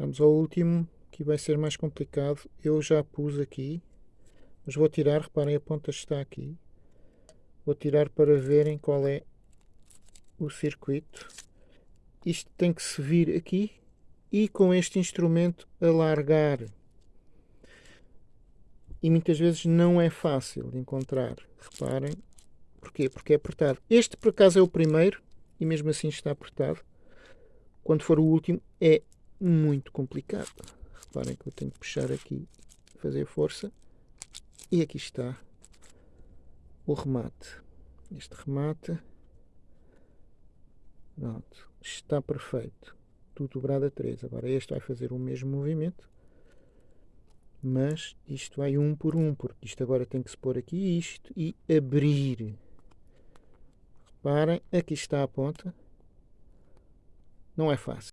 Vamos ao último, que vai ser mais complicado. Eu já pus aqui, mas vou tirar, reparem, a ponta está aqui. Vou tirar para verem qual é o circuito. Isto tem que se vir aqui e com este instrumento alargar. E muitas vezes não é fácil de encontrar. Reparem. Porquê? Porque é apertado. Este, por acaso, é o primeiro e mesmo assim está apertado. Quando for o último, é muito complicado. Reparem que eu tenho que puxar aqui, fazer força. E aqui está o remate. Este remate pronto, está perfeito. Tudo dobrado a 3. Agora este vai fazer o mesmo movimento. Mas isto vai um por um, porque isto agora tem que se pôr aqui isto e abrir. Reparem, aqui está a ponta. Não é fácil.